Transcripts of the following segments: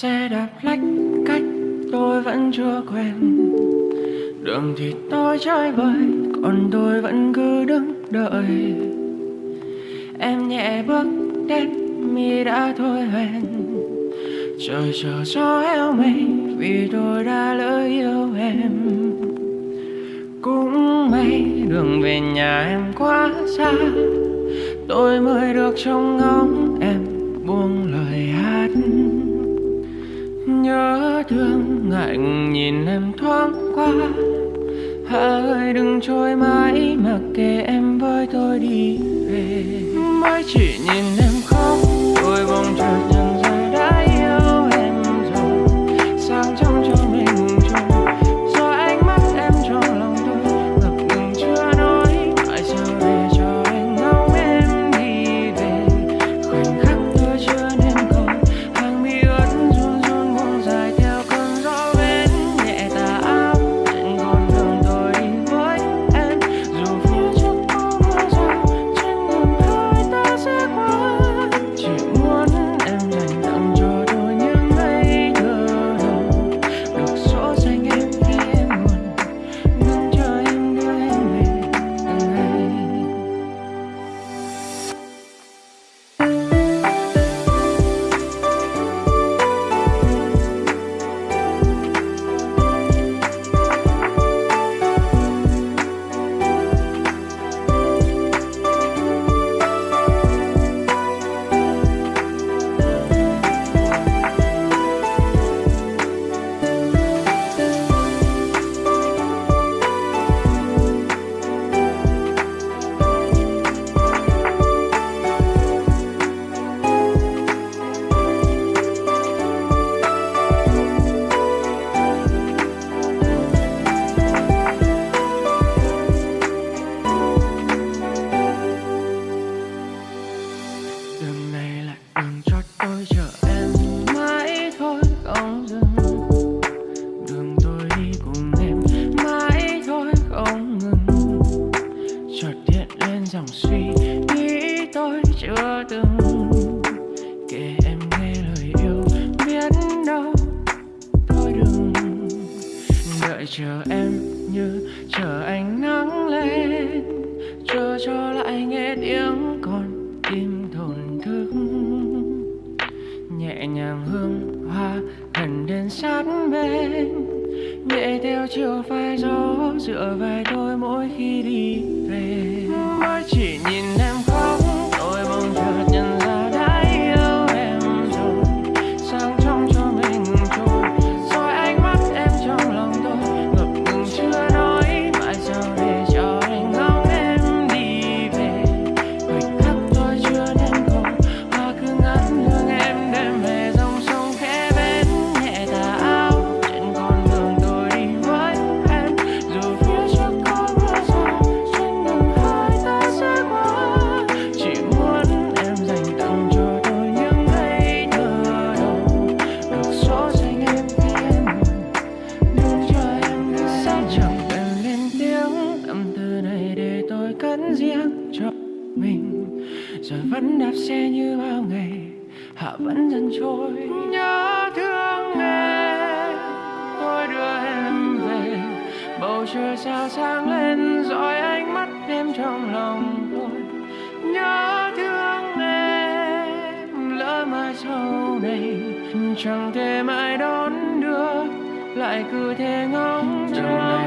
xe đạp lách cách tôi vẫn chưa quen. Đường thì tôi chơi bời, còn tôi vẫn cứ đứng đợi. Em nhẹ bước đến, mi đã thôi hoen trời chờ gió eo mây vì tôi đã lỡ yêu em. Cũng may đường về nhà em quá xa, tôi mới được trông ngóng em. Hà ơi, đừng trôi mãi mặc kệ em với tôi đi về. Mới chỉ nhìn em khóc tôi bỗng chợt từng kể em nghe lời yêu. Biết đâu, thôi đừng đợi chờ em như chờ ánh nắng lên. Chờ cho lại nghe tiếng con tim thổn thức. Nhẹ nhàng hương hoa gần đến sát bên. Nhẹ theo chiều phai gió dựa vai tôi mỗi khi đi về. Mới chỉ nhìn em vẫn đạp xe như bao ngày hạ vẫn dần trôi. Nhớ thương em tôi đưa em về. Bầu trời sao sáng lên dõi ánh mắt em trong lòng tôi. Nhớ thương em lỡ mai sau này chẳng thể mãi đón đưa lại cứ thế ngóng chờ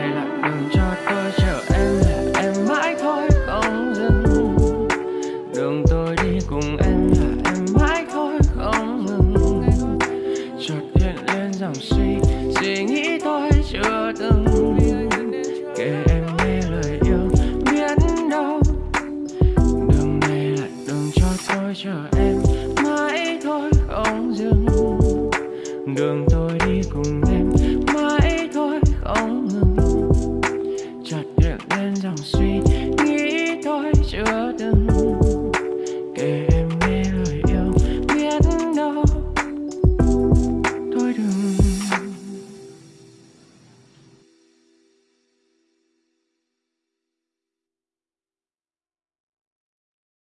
đường tôi đi cùng em. Mãi thôi không ngừng. Chợt hiện lên dòng suy